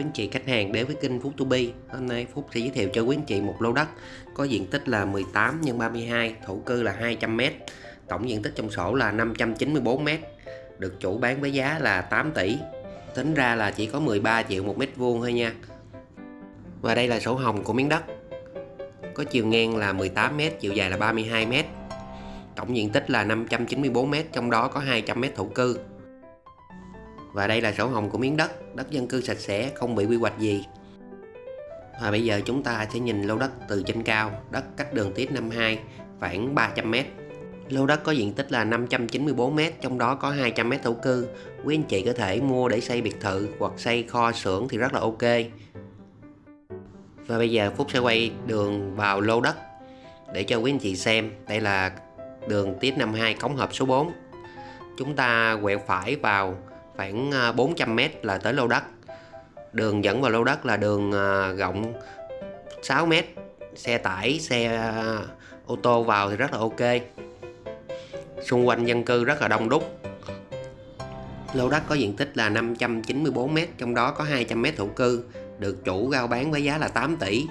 Quý anh chị khách hàng đến với kênh Phúc To Be. Hôm nay Phúc sẽ giới thiệu cho quý anh chị một lô đất, có diện tích là 18 x 32 thổ cư là 200m tổng diện tích trong sổ là 594m được chủ bán với giá là 8 tỷ. Tính ra là chỉ có 13 triệu một mét vuông thôi nha. Và đây là sổ hồng của miếng đất, có chiều ngang là 18m chiều dài là 32m tổng diện tích là 594m trong đó có 200m thổ cư và đây là sổ hồng của miếng đất. Đất dân cư sạch sẽ, không bị quy hoạch gì. Và bây giờ chúng ta sẽ nhìn lô đất từ trên cao. Đất cách đường tiết 52 khoảng 300m lô đất có diện tích là 594m trong đó có 200m thổ cư. Quý anh chị có thể mua để xây biệt thự hoặc xây kho xưởng thì rất là ok. Và bây giờ Phúc sẽ quay đường vào lô đất để cho quý anh chị xem. Đây là đường tiết 52 cống hợp số 4 chúng ta quẹo phải vào khoảng à, 400m là tới lô đất. Đường dẫn vào lô đất là đường à, rộng 6m xe tải, xe à, ô tô vào thì rất là ok. Xung quanh dân cư rất là đông đúc. Lô đất có diện tích là 594m trong đó có 200m thổ cư, được chủ giao bán với giá là 8 tỷ.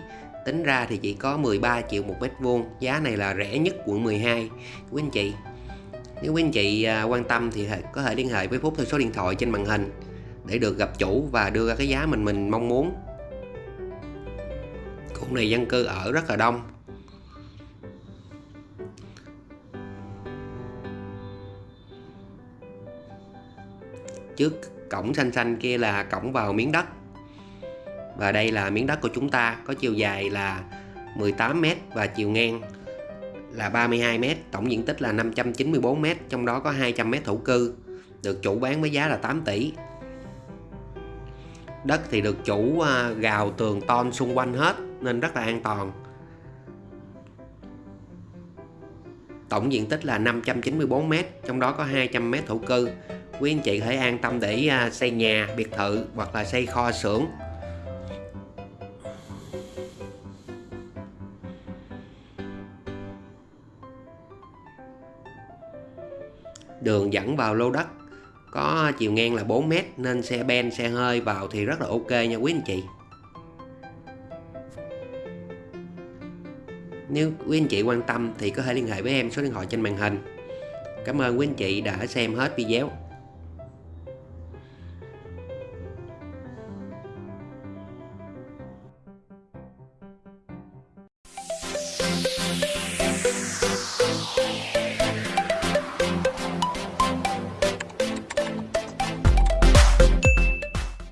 Tính ra thì chỉ có 13 triệu một mét vuông. Giá này là rẻ nhất quận 12 quý anh chị nếu quý anh chị à, quan tâm thì có thể liên hệ với Phúc theo số điện thoại trên màn hình để được gặp chủ và đưa ra cái giá mình mình mong muốn. Khu này dân cư ở rất là đông. Trước cổng xanh xanh kia là cổng vào miếng đất. Và đây là miếng đất của chúng ta, có chiều dài là 18m và chiều ngang là 32m, tổng diện tích là 594m, trong đó có 200m thổ cư, được chủ bán với giá là 8 tỷ. Đất thì được chủ à, gào tường ton xung quanh hết nên rất là an toàn. Tổng diện tích là 594m, trong đó có 200m thổ cư. Quý anh chị hãy an tâm để à, xây nhà, biệt thự hoặc là xây kho xưởng đường dẫn vào lô đất. Có chiều ngang là 4m nên xe ben, xe hơi vào thì rất là ok nha quý anh chị. Nếu quý anh chị quan tâm thì có thể liên hệ với em, số điện thoại trên màn hình. Cảm ơn quý anh chị đã xem hết video.